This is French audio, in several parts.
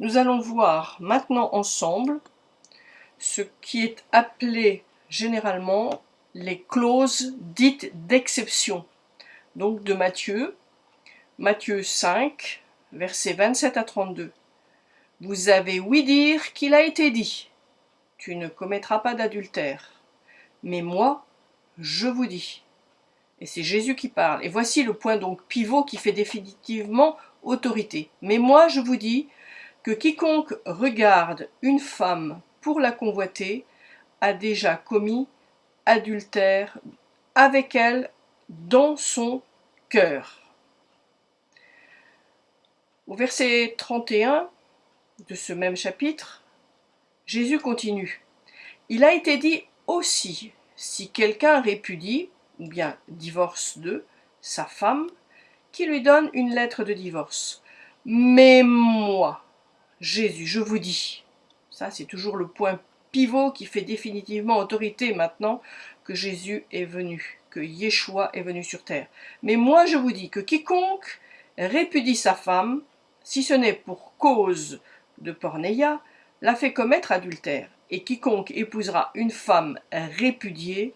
Nous allons voir maintenant ensemble ce qui est appelé généralement les clauses dites d'exception. Donc de Matthieu, Matthieu 5, versets 27 à 32. Vous avez ouï dire qu'il a été dit, tu ne commettras pas d'adultère. Mais moi, je vous dis. Et c'est Jésus qui parle. Et voici le point donc pivot qui fait définitivement autorité. Mais moi, je vous dis que quiconque regarde une femme pour la convoiter a déjà commis adultère avec elle dans son cœur. Au verset 31 de ce même chapitre, Jésus continue. Il a été dit aussi, si quelqu'un répudie, ou bien divorce de, sa femme, qui lui donne une lettre de divorce. Mais Jésus, je vous dis, ça c'est toujours le point pivot qui fait définitivement autorité maintenant que Jésus est venu, que Yeshua est venu sur terre. Mais moi je vous dis que quiconque répudie sa femme, si ce n'est pour cause de pornéia, l'a fait commettre adultère. Et quiconque épousera une femme répudiée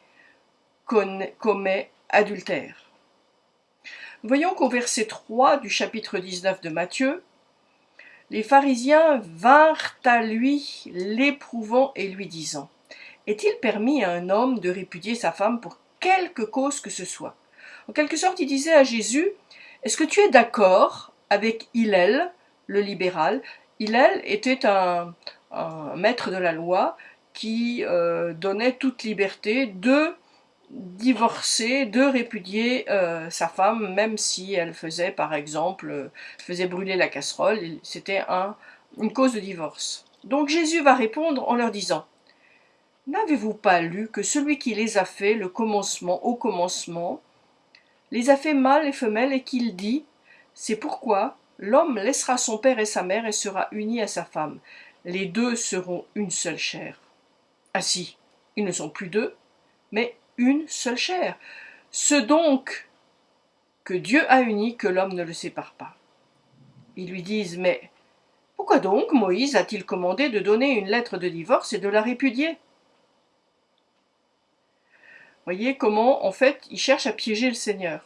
commet adultère. Voyons qu'au verset 3 du chapitre 19 de Matthieu, les pharisiens vinrent à lui l'éprouvant et lui disant Est-il permis à un homme de répudier sa femme pour quelque cause que ce soit? En quelque sorte, il disait à Jésus Est-ce que tu es d'accord avec Hillel, le libéral? Hillel était un, maître de la loi qui euh, donnait toute liberté de divorcer, de répudier euh, sa femme, même si elle faisait, par exemple, euh, faisait brûler la casserole, c'était un, une cause de divorce. Donc Jésus va répondre en leur disant, N'avez-vous pas lu que celui qui les a fait, le commencement au commencement, les a fait mâles et femelles et qu'il dit, C'est pourquoi l'homme laissera son père et sa mère et sera uni à sa femme. Les deux seront une seule chair. Ainsi, ils ne sont plus deux, mais une seule chair. Ce donc que Dieu a uni, que l'homme ne le sépare pas. Ils lui disent, mais pourquoi donc Moïse a-t-il commandé de donner une lettre de divorce et de la répudier? Voyez comment, en fait, ils cherchent à piéger le Seigneur.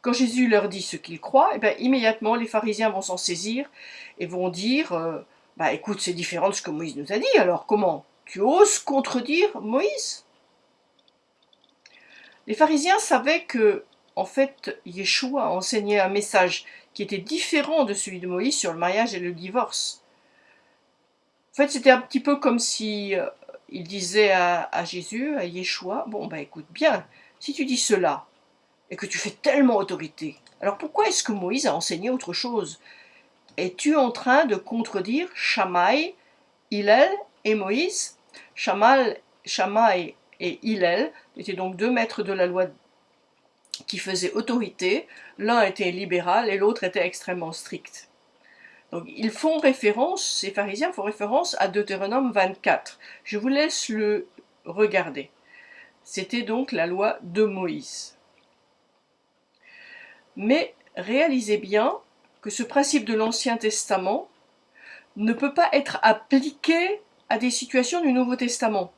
Quand Jésus leur dit ce qu'il croit, eh bien, immédiatement les pharisiens vont s'en saisir et vont dire euh, Bah écoute, c'est différent de ce que Moïse nous a dit, alors comment? Tu oses contredire Moïse? Les pharisiens savaient que, en fait, Yeshua enseignait un message qui était différent de celui de Moïse sur le mariage et le divorce. En fait, c'était un petit peu comme si euh, il disait à, Jésus, à Yeshua, bon, bah écoute bien, si tu dis cela, et que tu fais tellement autorité, alors pourquoi est-ce que Moïse a enseigné autre chose? Es-tu en train de contredire Shammai, Hillel et Moïse? Shammai et Hillel étaient donc deux maîtres de la loi qui faisaient autorité. L'un était libéral et l'autre était extrêmement strict. Donc ils font référence, ces pharisiens font référence à Deutéronome 24. Je vous laisse le regarder. C'était donc la loi de Moïse. Mais réalisez bien que ce principe de l'Ancien Testament ne peut pas être appliqué à des situations du Nouveau Testament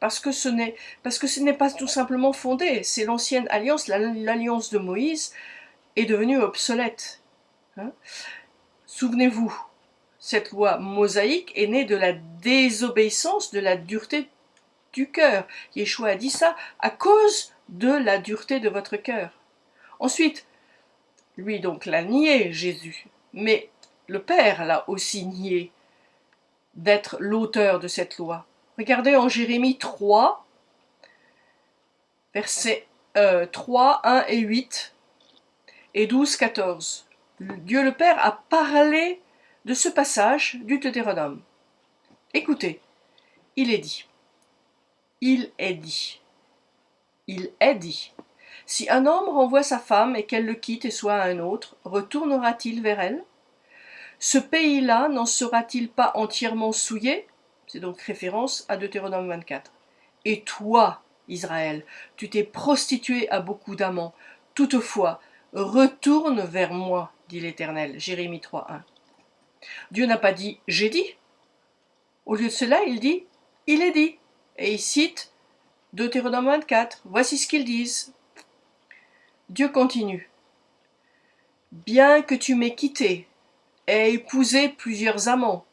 parce que ce n'est pas tout simplement fondé. C'est l'ancienne alliance, l'alliance de Moïse est devenue obsolète. Hein. Souvenez-vous, cette loi mosaïque est née de la désobéissance, de la dureté du cœur. Yeshua a dit ça à cause de la dureté de votre cœur. Ensuite, lui donc l'a nié, Jésus, mais le Père l'a aussi nié d'être l'auteur de cette loi. Regardez en Jérémie 3, versets 3, 1 et 8 et 12, 14. Dieu le Père a parlé de ce passage du Deutéronome. Écoutez, il est dit, il est dit, il est dit. Si un homme renvoie sa femme et qu'elle le quitte et soit un autre, retournera-t-il vers elle? Ce pays-là n'en sera-t-il pas entièrement souillé? C'est donc référence à Deutéronome 24. Et toi, Israël, tu t'es prostitué à beaucoup d'amants. Toutefois, retourne vers moi, dit l'Éternel. Jérémie 3.1. Dieu n'a pas dit « j'ai dit ». Au lieu de cela, il dit « il est dit ». Et il cite Deutéronome 24. Voici ce qu'ils disent. Dieu continue. Bien que tu m'aies quitté, et épousé plusieurs amants,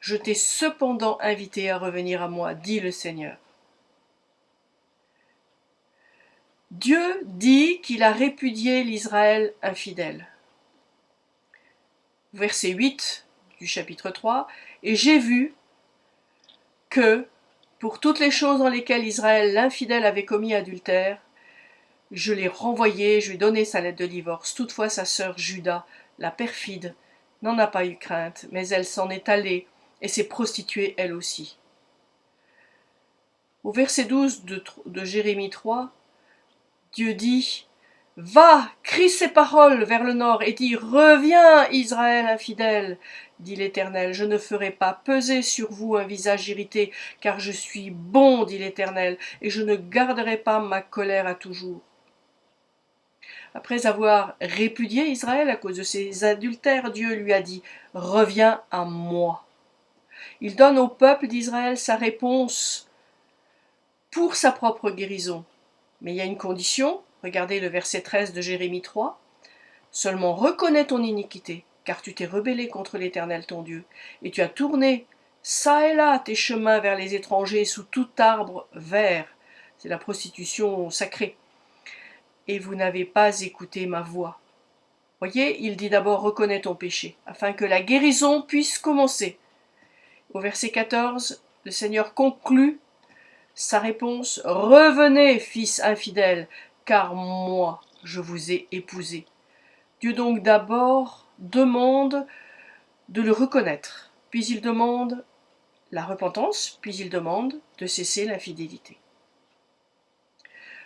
je t'ai cependant invité à revenir à moi, dit le Seigneur. Dieu dit qu'il a répudié l'Israël infidèle. Verset 8 du chapitre 3, Et j'ai vu que, pour toutes les choses dans lesquelles Israël l'infidèle avait commis adultère, je l'ai renvoyé, je lui ai donné sa lettre de divorce. Toutefois sa sœur Judas, la perfide, n'en a pas eu crainte, mais elle s'en est allée et s'est prostituée elle aussi. Au verset 12 de, Jérémie 3, Dieu dit Va, crie ces paroles vers le nord et dis Reviens, Israël infidèle, dit l'Éternel. Je ne ferai pas peser sur vous un visage irrité, car je suis bon, dit l'Éternel, et je ne garderai pas ma colère à toujours. Après avoir répudié Israël à cause de ses adultères, Dieu lui a dit Reviens à moi. Il donne au peuple d'Israël sa réponse pour sa propre guérison. Mais il y a une condition, regardez le verset 13 de Jérémie 3, seulement reconnais ton iniquité, car tu t'es rebellé contre l'Éternel ton Dieu, et tu as tourné ça et là tes chemins vers les étrangers sous tout arbre vert. C'est la prostitution sacrée. Et vous n'avez pas écouté ma voix. Voyez, il dit d'abord reconnais ton péché, afin que la guérison puisse commencer. Au verset 14, le Seigneur conclut sa réponse Revenez, fils infidèle, car moi je vous ai épousé. Dieu donc d'abord demande de le reconnaître, puis il demande la repentance, puis il demande de cesser l'infidélité.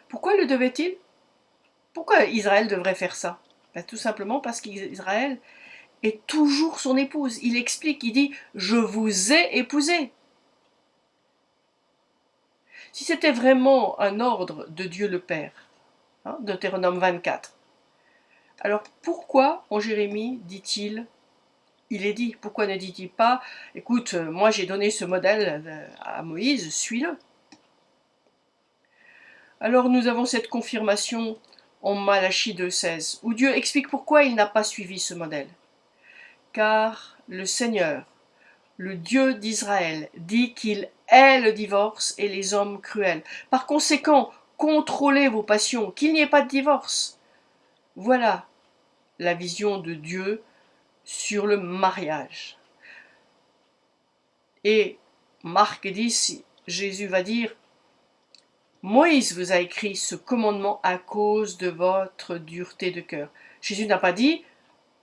Pourquoi le devait-il? Pourquoi Israël devrait faire ça? Ben, Tout simplement parce qu'Israël est toujours son épouse. Il explique, il dit « Je vous ai épousé ». Si c'était vraiment un ordre de Dieu le Père, hein, Deutéronome 24, alors pourquoi en Jérémie dit-il il est dit, pourquoi ne dit-il pas écoute, moi j'ai donné ce modèle euh, à Moïse, suis-le Alors nous avons cette confirmation en Malachie 2.16, où Dieu explique pourquoi il n'a pas suivi ce modèle. Car le Seigneur, le Dieu d'Israël, dit qu'il est le divorce et les hommes cruels. Par conséquent, contrôlez vos passions, qu'il n'y ait pas de divorce. Voilà la vision de Dieu sur le mariage. Et Marc dit, Jésus va dire, Moïse vous a écrit ce commandement à cause de votre dureté de cœur. Jésus n'a pas dit,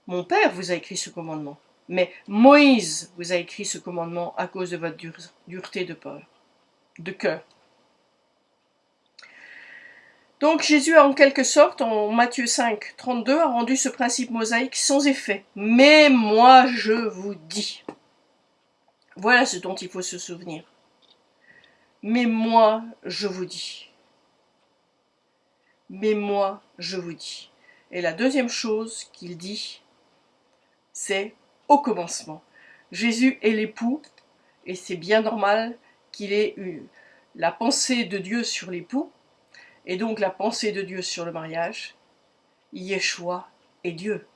mon Père vous a écrit ce commandement. Mais Moïse vous a écrit ce commandement à cause de votre dureté de peur, de cœur. Donc Jésus a en quelque sorte, en Matthieu 5, 32, a rendu ce principe mosaïque sans effet. Mais moi je vous dis. Voilà ce dont il faut se souvenir. Mais moi je vous dis. Mais moi je vous dis. Et la deuxième chose qu'il dit, c'est au commencement. Jésus est l'époux, et c'est bien normal qu'il ait eu la pensée de Dieu sur l'époux, et donc la pensée de Dieu sur le mariage. Yeshua est Dieu.